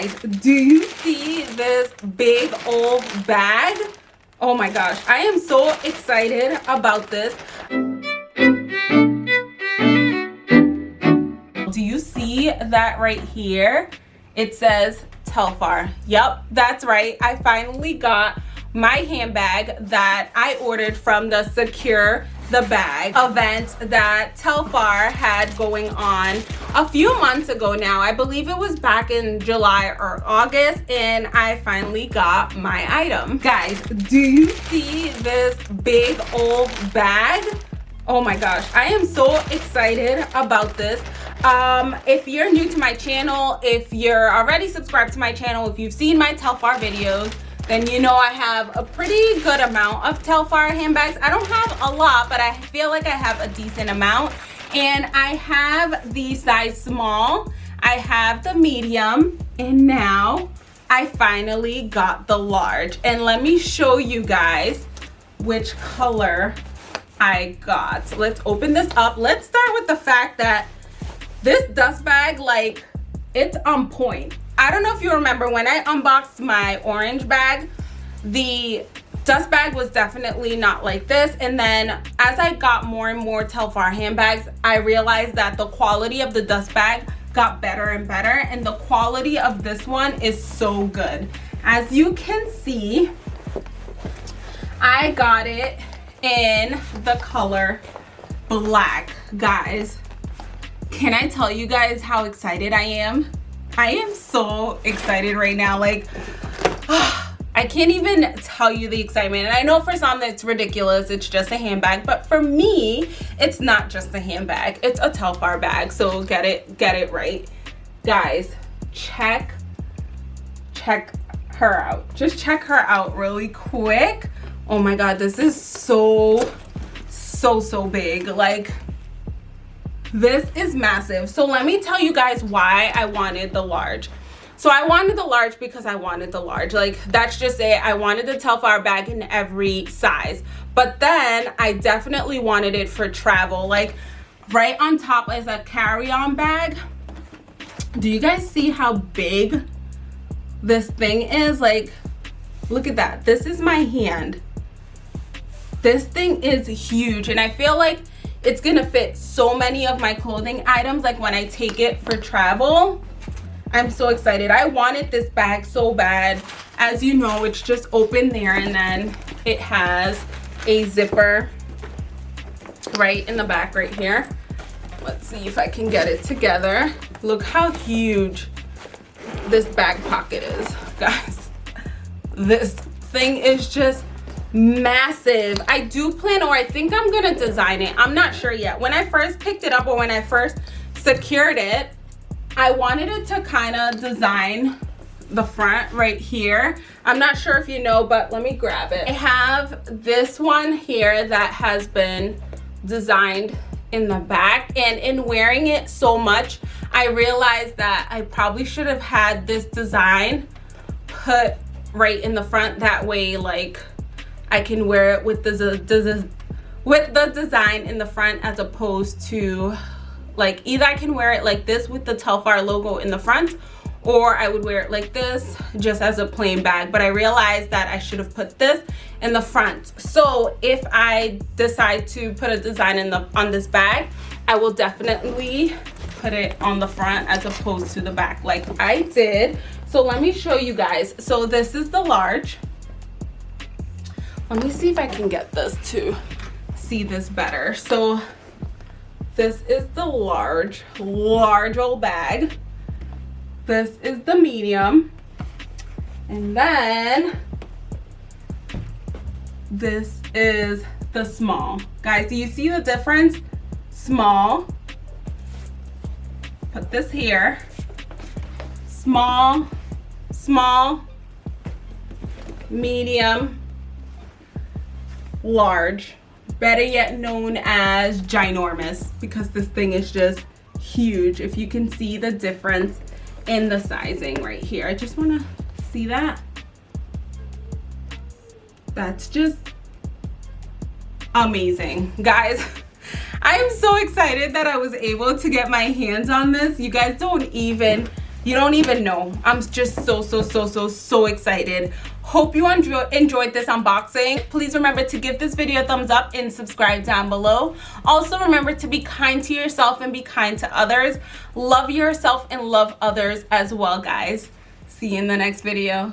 guys do you see this big old bag? Oh my gosh i am so excited about this. Do you see that right here? It says telfar. Yep that's right. I finally got my handbag that i ordered from the secure the bag event that Telfar had going on a few months ago now. I believe it was back in July or August and I finally got my item. Guys, do you see this big old bag? Oh my gosh, I am so excited about this. Um, if you're new to my channel, if you're already subscribed to my channel, if you've seen my Telfar videos, then you know I have a pretty good amount of Telfar handbags. I don't have a lot, but I feel like I have a decent amount. And I have the size small, I have the medium, and now I finally got the large. And let me show you guys which color I got. So let's open this up. Let's start with the fact that this dust bag, like, it's on point. I don't know if you remember when I unboxed my orange bag, the dust bag was definitely not like this. And then as I got more and more Telfar handbags, I realized that the quality of the dust bag got better and better. And the quality of this one is so good. As you can see, I got it in the color black. Guys, can I tell you guys how excited I am? I am so excited right now. Like, I can't even tell you the excitement. And I know for some it's ridiculous. It's just a handbag. But for me, it's not just a handbag. It's a Telfar bag. So get it, get it right. Guys, check, check her out. Just check her out really quick. Oh my God, this is so, so, so big. Like, this is massive. So let me tell you guys why i wanted the large. So i wanted the large because i wanted the large. Like that's just it. I wanted the telfar bag in every size. But then i definitely wanted it for travel. Like right on top is a carry-on bag. Do you guys see how big this thing is? Like look at that. This is my hand. This thing is huge and i feel like it's gonna fit so many of my clothing items like when i take it for travel i'm so excited. I wanted this bag so bad. As you know it's just open there and then it has a zipper right in the back right here. Let's see if i can get it together. Look how huge this back pocket is guys. This thing is just massive. I do plan or i think i'm gonna design it. I'm not sure yet. When i first picked it up or when i first secured it i wanted it to kind of design the front right here. I'm not sure if you know but let me grab it. I have this one here that has been designed in the back. And in wearing it so much i realized that i probably should have had this design put right in the front. That way like I can wear it with the, with the design in the front as opposed to like either I can wear it like this with the Telfar logo in the front or I would wear it like this just as a plain bag. But I realized that I should have put this in the front. So if I decide to put a design in the on this bag I will definitely put it on the front as opposed to the back like I did. So let me show you guys. So this is the large let me see if I can get this to see this better. So this is the large, large old bag. This is the medium. And then this is the small. Guys, do you see the difference? Small. Put this here. Small, small, medium, large better yet known as ginormous because this thing is just huge. If you can see the difference in the sizing right here. I just want to see that. That's just amazing. Guys i am so excited that i was able to get my hands on this. You guys don't even you don't even know. I'm just so so so so so excited. Hope you enjoy, enjoyed this unboxing. Please remember to give this video a thumbs up and subscribe down below. Also remember to be kind to yourself and be kind to others. Love yourself and love others as well guys. See you in the next video